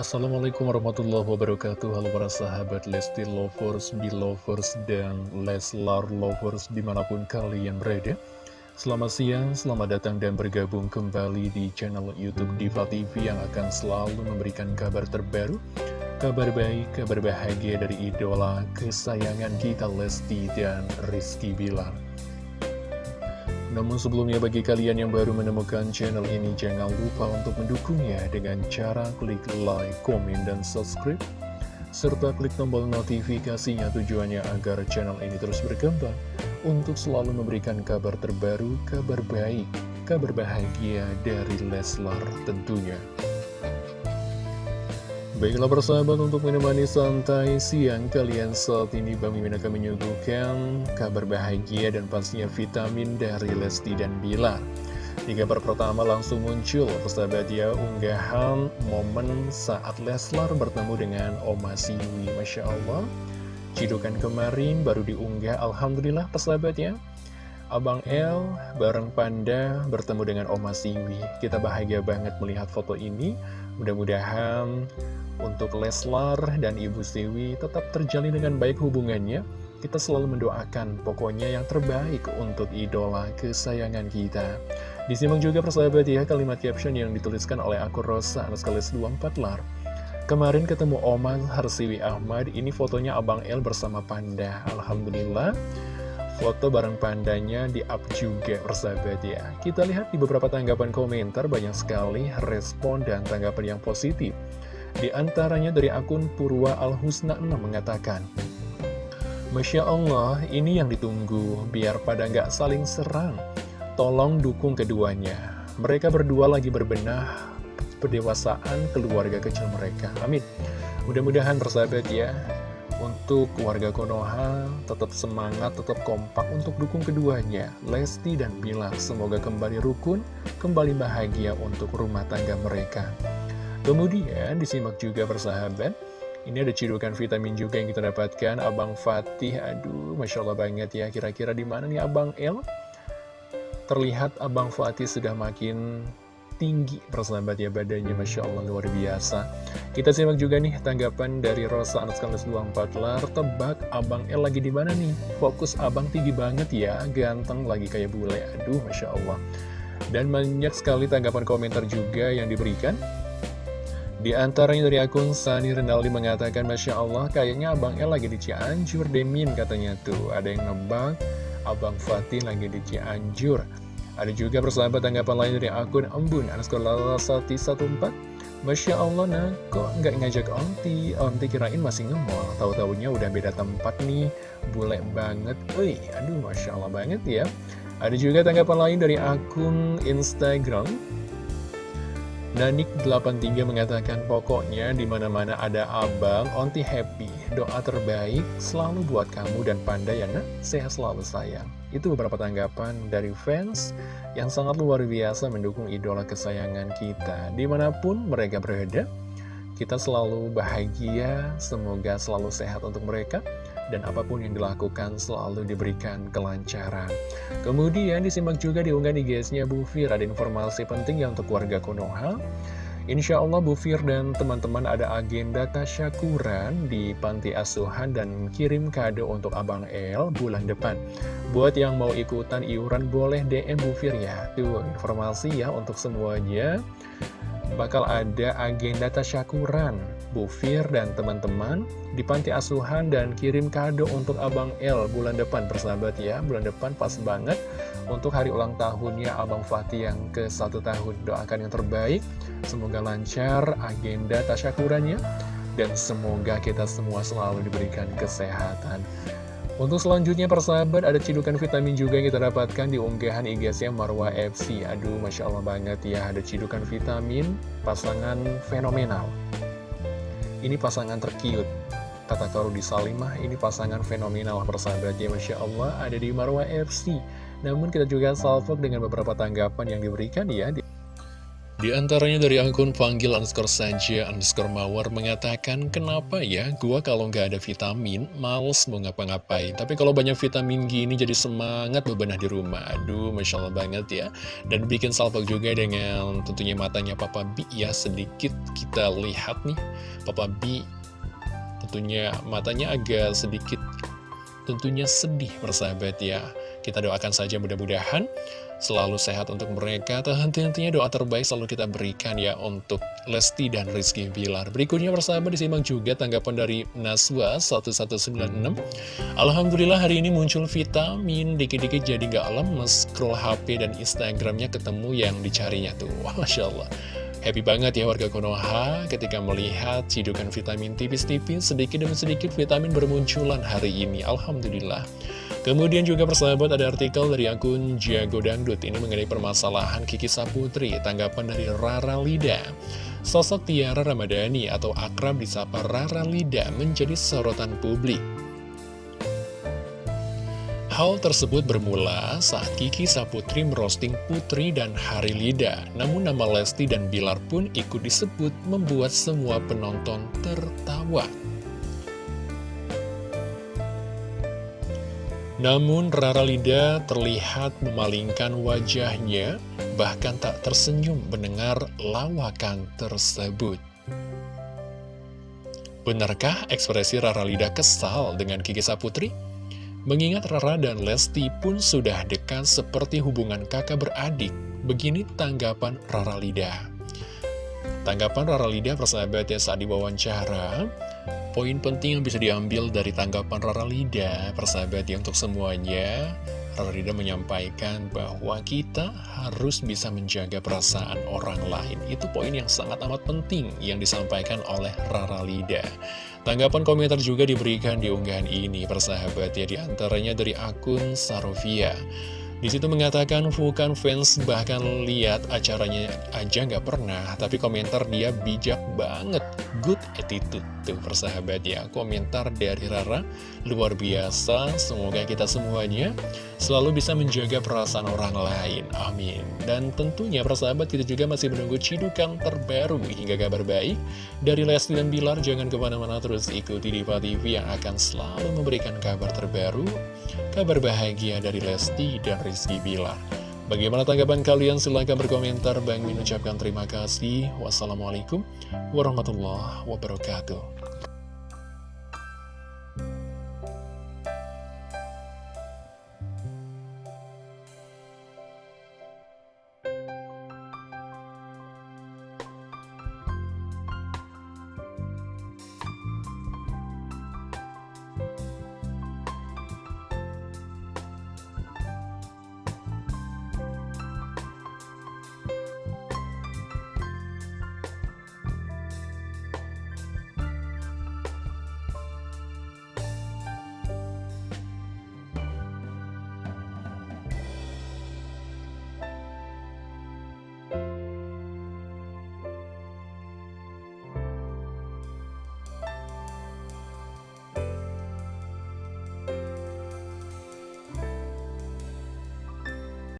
Assalamualaikum warahmatullahi wabarakatuh. Halo para sahabat Lesti Lovers, Belovers, dan Leslar Lovers di mana pun kalian berada. Selamat siang, selamat datang dan bergabung kembali di channel Youtube Diva TV Yang akan selalu memberikan kabar terbaru Kabar baik, kabar bahagia dari idola kesayangan kita Lesti dan Rizky Bilar namun sebelumnya bagi kalian yang baru menemukan channel ini jangan lupa untuk mendukungnya dengan cara klik like, komen, dan subscribe serta klik tombol notifikasinya tujuannya agar channel ini terus berkembang untuk selalu memberikan kabar terbaru, kabar baik, kabar bahagia dari Leslar tentunya. Baiklah persahabat untuk menemani santai siang kalian saat ini Bang Mimin akan menyuguhkan kabar bahagia dan pastinya vitamin dari Lesti dan Bilar Di kabar pertama langsung muncul persahabat ya unggahan momen saat Leslar bertemu dengan Oma Siwi. Masya Allah Cidukan kemarin baru diunggah Alhamdulillah persahabat ya. Abang El bareng Panda bertemu dengan Oma Siwi. Kita bahagia banget melihat foto ini. Mudah-mudahan untuk Leslar dan Ibu Siwi tetap terjalin dengan baik hubungannya. Kita selalu mendoakan pokoknya yang terbaik untuk idola kesayangan kita. Disimak juga persahabat ya kalimat caption yang dituliskan oleh akun Rosa Anuskalis 24 lar. Kemarin ketemu Oman Harsiwi Ahmad, ini fotonya Abang El bersama Panda. Alhamdulillah, foto bareng pandanya di-up juga persahabat ya. Kita lihat di beberapa tanggapan komentar banyak sekali respon dan tanggapan yang positif. Di antaranya dari akun Purwa Al-Husna 6 mengatakan, Masya Allah, ini yang ditunggu, biar pada nggak saling serang. Tolong dukung keduanya. Mereka berdua lagi berbenah pendewasaan keluarga kecil mereka. Amin. Mudah-mudahan persahabat ya, untuk keluarga Konoha tetap semangat, tetap kompak untuk dukung keduanya, Lesti dan Bilar. Semoga kembali rukun, kembali bahagia untuk rumah tangga mereka. Kemudian disimak juga persahabat. Ini ada cidukan vitamin juga yang kita dapatkan. Abang Fatih, aduh Masya Allah banget ya. Kira-kira di mana nih Abang El? Terlihat Abang Fatih sudah makin tinggi persahabat ya badannya. Masya Allah luar biasa. Kita simak juga nih tanggapan dari Rosa Anuskalis 24 lar. Tebak Abang El lagi di mana nih? Fokus Abang tinggi banget ya. Ganteng lagi kayak bule. Aduh Masya Allah. Dan banyak sekali tanggapan komentar juga yang diberikan di antaranya dari akun Sani Renaldi mengatakan Masya Allah kayaknya Abang El lagi di Cianjur Demin katanya tuh. Ada yang nebak Abang Fatih lagi di Cianjur. Ada juga persahabat tanggapan lain dari akun Embun Anaskola Sati 14 Masya Allah nah kok nggak ngajak Onti? Onti kirain masih ngemol Tahu-taunya udah beda tempat nih. Bule banget. Wih aduh Masya Allah banget ya. Ada juga tanggapan lain dari akun Instagram Nanik83 mengatakan pokoknya di mana mana ada abang, onti happy. Doa terbaik selalu buat kamu dan Panda ya nak, sehat selalu sayang. Itu beberapa tanggapan dari fans yang sangat luar biasa mendukung idola kesayangan kita. Di mana pun mereka berada, kita selalu bahagia, semoga selalu sehat untuk mereka dan apa pun yang dilakukan selalu diberikan kelancaran. Kemudian disimak juga diunggah di guysnya Bu Fir, ada informasi penting yang untuk warga Konoha. Insya Allah Bu Fir dan teman-teman ada agenda tasyakuran di panti asuhan dan kirim kado untuk Abang El bulan depan. Buat yang mau ikutan iuran boleh DM Bu Fir ya. Tuh informasi ya untuk semuanya. Bakal ada agenda tasyakuran. Bu Fir dan teman-teman di panti asuhan dan kirim kado untuk Abang L bulan depan persahabat ya. Bulan depan pas banget. Untuk hari ulang tahunnya Abang Fatih yang ke satu tahun doakan yang terbaik. Semoga lancar agenda tasyakurannya. Dan semoga kita semua selalu diberikan kesehatan untuk selanjutnya persahabat ada cidukan vitamin juga yang kita dapatkan di unggahan IG-nya Marwa FC Aduh Masya Allah banget ya ada cidukan vitamin pasangan fenomenal. Ini pasangan terkiut. Kata Karudi Salimah, ini pasangan fenomenal persahabatnya Masya Allah ada di Marwa FC Namun kita juga salvok dengan beberapa tanggapan yang diberikan ya Di antaranya dari akun panggil underscore saja underscore mawar mengatakan kenapa ya gua kalau nggak ada vitamin males mau ngapa-ngapain? Tapi kalau banyak vitamin gini jadi semangat bebenah di rumah. Aduh masya Allah banget ya. Dan bikin salvo juga dengan tentunya matanya Papa B ya sedikit kita lihat nih. Papa B tentunya matanya agak sedikit tentunya sedih persahabat ya. Kita doakan saja mudah-mudahan selalu sehat untuk mereka. Henti-hentinya doa terbaik selalu kita berikan ya untuk Lesti dan Rizky Bilar. Berikutnya bersama disimak juga tanggapan dari Naswa 1196. Alhamdulillah hari ini muncul vitamin, dikit-dikit jadi nggak lemes, scroll HP dan Instagramnya ketemu yang dicarinya tuh. Wah, Masya Allah. Happy banget ya warga Konoha ketika melihat cidukan vitamin tipis-tipis sedikit demi sedikit vitamin bermunculan hari ini. Alhamdulillah. Kemudian juga persahabat ada artikel dari akun Jago Dangdut ini mengenai permasalahan Kiki Saputri, tanggapan dari Rara Lida. Sosok Tiara Ramadhani atau akrab disapa Rara Lida menjadi sorotan publik. Hal tersebut bermula saat Kiki Saputri merosting Putri dan Hari Lida. Namun nama Lesti dan Bilar pun ikut disebut membuat semua penonton tertawa. Namun Rara Lida terlihat memalingkan wajahnya, bahkan tak tersenyum mendengar lawakan tersebut. Benarkah ekspresi Rara Lida kesal dengan Kiki Saputri? Mengingat Rara dan Lesti pun sudah dekat seperti hubungan kakak beradik, begini tanggapan Rara Lida. Tanggapan Rara Lida persahabat ya saat diwawancara, Poin penting yang bisa diambil dari tanggapan Rara Lida, persahabat ya untuk semuanya, Rara Lida menyampaikan bahwa kita harus bisa menjaga perasaan orang lain. Itu poin yang sangat amat penting yang disampaikan oleh Rara Lida. Tanggapan komentar juga diberikan di unggahan ini, persahabat ya, di antaranya dari akun Sarofia. Di situ mengatakan bukan fans bahkan lihat acaranya aja nggak pernah, tapi komentar dia bijak banget, good attitude tuh persahabat ya. Komentar dari Rara luar biasa, semoga kita semuanya selalu bisa menjaga perasaan orang lain, amin. Dan tentunya persahabat kita juga masih menunggu cidukan terbaru hingga kabar baik dari Lesti dan Bilar. Jangan ke mana-mana terus ikuti Diva TV yang akan selalu memberikan kabar terbaru, kabar bahagia dari Lesti dan Rizky Bilar. Bagaimana tanggapan kalian? Silahkan berkomentar. Bang mengucapkan terima kasih. Wassalamualaikum warahmatullahi wabarakatuh.